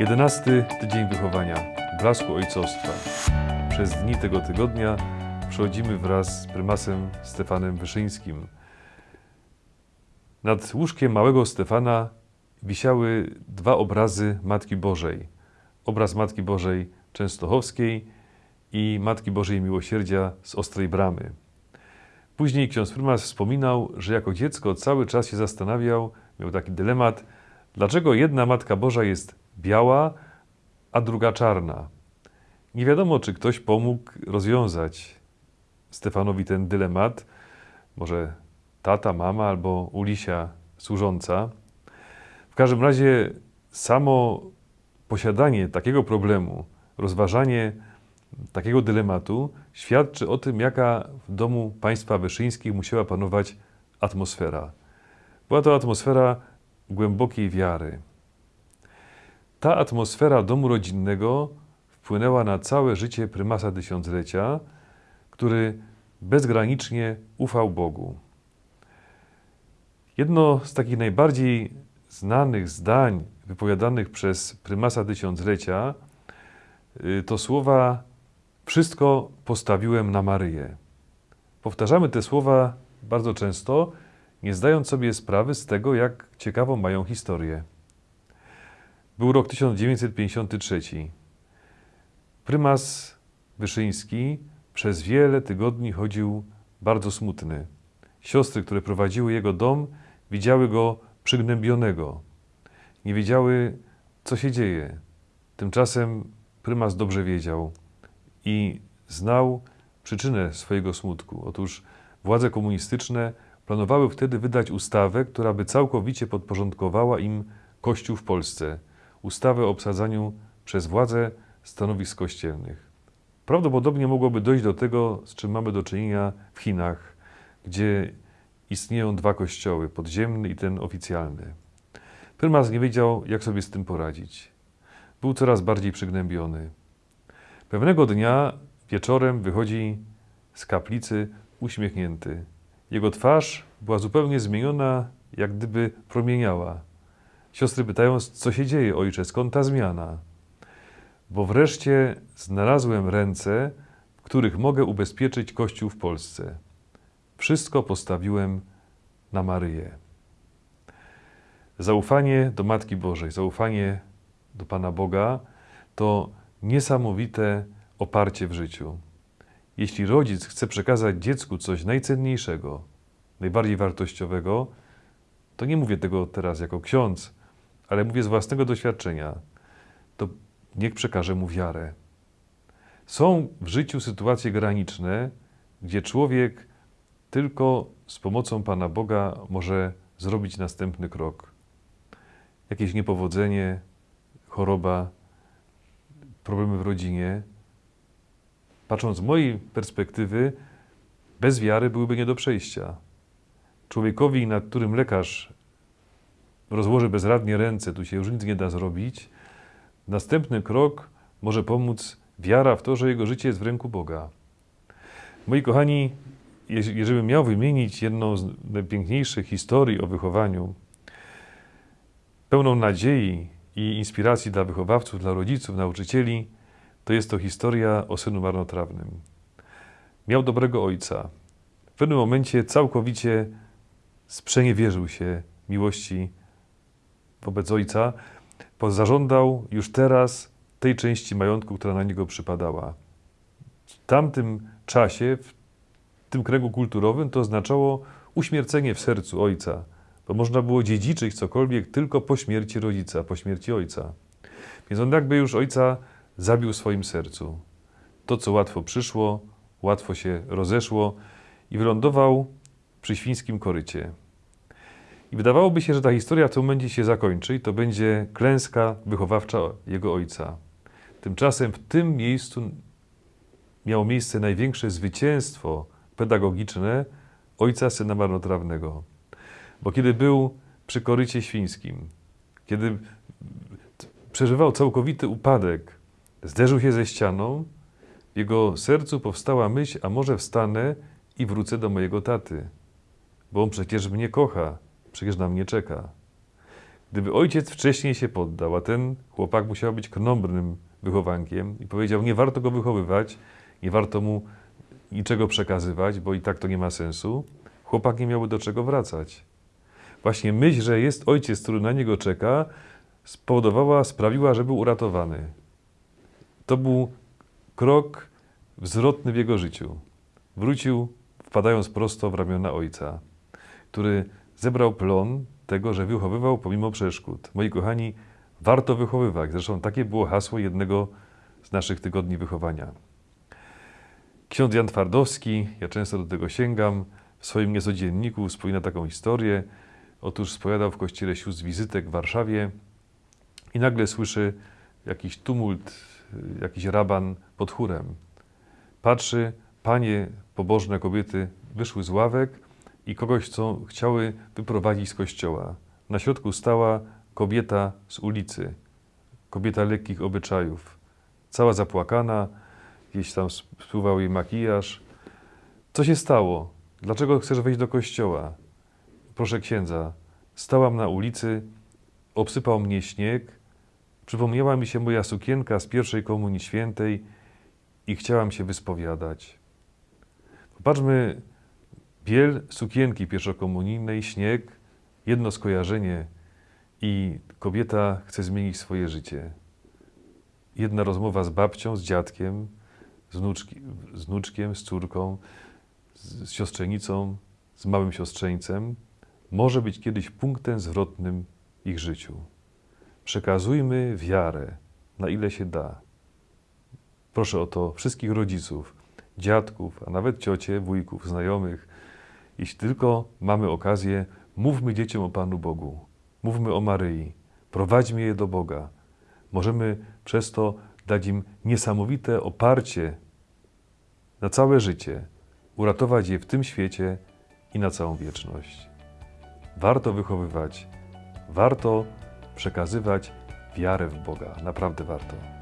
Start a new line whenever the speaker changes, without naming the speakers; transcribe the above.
Jedenasty tydzień wychowania, blasku ojcostwa. Przez dni tego tygodnia przechodzimy wraz z prymasem Stefanem Wyszyńskim. Nad łóżkiem małego Stefana wisiały dwa obrazy Matki Bożej. Obraz Matki Bożej Częstochowskiej i Matki Bożej Miłosierdzia z Ostrej Bramy. Później ksiądz prymas wspominał, że jako dziecko cały czas się zastanawiał, miał taki dylemat, dlaczego jedna Matka Boża jest biała, a druga czarna. Nie wiadomo, czy ktoś pomógł rozwiązać Stefanowi ten dylemat, może tata, mama albo Ulisia służąca. W każdym razie samo posiadanie takiego problemu, rozważanie takiego dylematu świadczy o tym, jaka w domu państwa wyszyńskich musiała panować atmosfera. Była to atmosfera głębokiej wiary. Ta atmosfera domu rodzinnego wpłynęła na całe życie prymasa tysiąclecia, który bezgranicznie ufał Bogu. Jedno z takich najbardziej znanych zdań wypowiadanych przez prymasa tysiąclecia y, to słowa Wszystko postawiłem na Maryję. Powtarzamy te słowa bardzo często, nie zdając sobie sprawy z tego, jak ciekawą mają historię. Był rok 1953. Prymas Wyszyński przez wiele tygodni chodził bardzo smutny. Siostry, które prowadziły jego dom, widziały go przygnębionego. Nie wiedziały, co się dzieje. Tymczasem prymas dobrze wiedział i znał przyczynę swojego smutku. Otóż władze komunistyczne planowały wtedy wydać ustawę, która by całkowicie podporządkowała im Kościół w Polsce. Ustawę o obsadzaniu przez władze stanowisk kościelnych. Prawdopodobnie mogłoby dojść do tego, z czym mamy do czynienia w Chinach, gdzie istnieją dwa kościoły, podziemny i ten oficjalny. Prymas nie wiedział, jak sobie z tym poradzić. Był coraz bardziej przygnębiony. Pewnego dnia wieczorem wychodzi z kaplicy uśmiechnięty. Jego twarz była zupełnie zmieniona, jak gdyby promieniała. Siostry pytają, co się dzieje, ojcze, skąd ta zmiana? Bo wreszcie znalazłem ręce, w których mogę ubezpieczyć Kościół w Polsce. Wszystko postawiłem na Maryję. Zaufanie do Matki Bożej, zaufanie do Pana Boga to niesamowite oparcie w życiu. Jeśli rodzic chce przekazać dziecku coś najcenniejszego, najbardziej wartościowego, to nie mówię tego teraz jako ksiądz, ale mówię z własnego doświadczenia, to niech przekaże mu wiarę. Są w życiu sytuacje graniczne, gdzie człowiek tylko z pomocą Pana Boga może zrobić następny krok. Jakieś niepowodzenie, choroba, problemy w rodzinie. Patrząc z mojej perspektywy, bez wiary byłyby nie do przejścia. Człowiekowi, nad którym lekarz rozłoży bezradnie ręce, tu się już nic nie da zrobić, następny krok może pomóc wiara w to, że jego życie jest w ręku Boga. Moi kochani, jeżeli bym miał wymienić jedną z najpiękniejszych historii o wychowaniu, pełną nadziei i inspiracji dla wychowawców, dla rodziców, nauczycieli, to jest to historia o synu marnotrawnym. Miał dobrego ojca. W pewnym momencie całkowicie sprzeniewierzył się miłości wobec ojca, bo zażądał już teraz tej części majątku, która na niego przypadała. W tamtym czasie, w tym kręgu kulturowym, to oznaczało uśmiercenie w sercu ojca, bo można było dziedziczyć cokolwiek tylko po śmierci rodzica, po śmierci ojca. Więc on jakby już ojca zabił w swoim sercu. To, co łatwo przyszło, łatwo się rozeszło i wylądował przy świńskim korycie. I wydawałoby się, że ta historia w tym momencie się zakończy i to będzie klęska wychowawcza jego ojca. Tymczasem w tym miejscu miało miejsce największe zwycięstwo pedagogiczne ojca syna marnotrawnego. Bo kiedy był przy korycie świńskim, kiedy przeżywał całkowity upadek, zderzył się ze ścianą, w jego sercu powstała myśl, a może wstanę i wrócę do mojego taty, bo on przecież mnie kocha, przecież na mnie czeka. Gdyby ojciec wcześniej się poddał, a ten chłopak musiał być krnąbrnym wychowankiem i powiedział, nie warto go wychowywać, nie warto mu niczego przekazywać, bo i tak to nie ma sensu, chłopak nie miałby do czego wracać. Właśnie myśl, że jest ojciec, który na niego czeka, spowodowała, sprawiła, że był uratowany. To był krok zwrotny w jego życiu. Wrócił, wpadając prosto w ramiona ojca, który zebrał plon tego, że wychowywał pomimo przeszkód. Moi kochani, warto wychowywać. Zresztą takie było hasło jednego z naszych tygodni wychowania. Ksiądz Jan Twardowski, ja często do tego sięgam, w swoim niecodzienniku wspomina taką historię. Otóż spowiadał w kościele sióstr wizytek w Warszawie i nagle słyszy jakiś tumult, jakiś raban pod chórem. Patrzy, panie pobożne kobiety wyszły z ławek i kogoś, co chciały wyprowadzić z kościoła. Na środku stała kobieta z ulicy, kobieta lekkich obyczajów, cała zapłakana, gdzieś tam spływał jej makijaż. Co się stało? Dlaczego chcesz wejść do kościoła? Proszę księdza, stałam na ulicy, obsypał mnie śnieg, przypomniała mi się moja sukienka z pierwszej komunii świętej i chciałam się wyspowiadać. Popatrzmy, biel sukienki pierwszokomunijnej, śnieg, jedno skojarzenie i kobieta chce zmienić swoje życie. Jedna rozmowa z babcią, z dziadkiem, z, wnuczki, z wnuczkiem, z córką, z, z siostrzenicą, z małym siostrzeńcem może być kiedyś punktem zwrotnym ich życiu. Przekazujmy wiarę, na ile się da. Proszę o to wszystkich rodziców, dziadków, a nawet ciocie, wujków, znajomych. Jeśli tylko mamy okazję, mówmy dzieciom o Panu Bogu, mówmy o Maryi, prowadźmy je do Boga. Możemy przez to dać im niesamowite oparcie na całe życie, uratować je w tym świecie i na całą wieczność. Warto wychowywać, warto przekazywać wiarę w Boga. Naprawdę warto.